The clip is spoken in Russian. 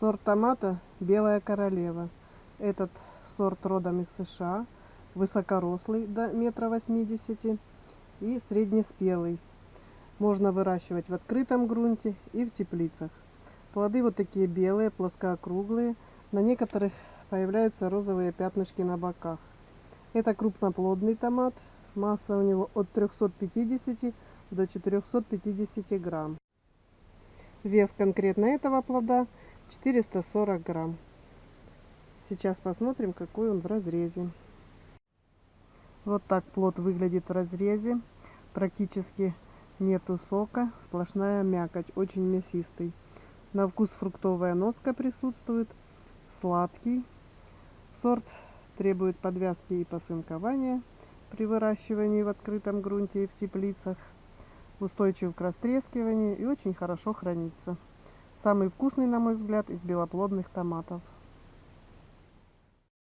Сорт томата «Белая королева». Этот сорт родом из США, высокорослый до метра восьмидесяти и среднеспелый. Можно выращивать в открытом грунте и в теплицах. Плоды вот такие белые, плоскоокруглые. На некоторых появляются розовые пятнышки на боках. Это крупноплодный томат. Масса у него от 350 до 450 грамм. Вес конкретно этого плода 440 грамм. Сейчас посмотрим, какой он в разрезе. Вот так плод выглядит в разрезе. Практически нету сока, сплошная мякоть, очень мясистый. На вкус фруктовая нотка присутствует, сладкий. Сорт требует подвязки и посынкования при выращивании в открытом грунте и в теплицах. Устойчив к растрескиванию и очень хорошо хранится. Самый вкусный, на мой взгляд, из белоплодных томатов.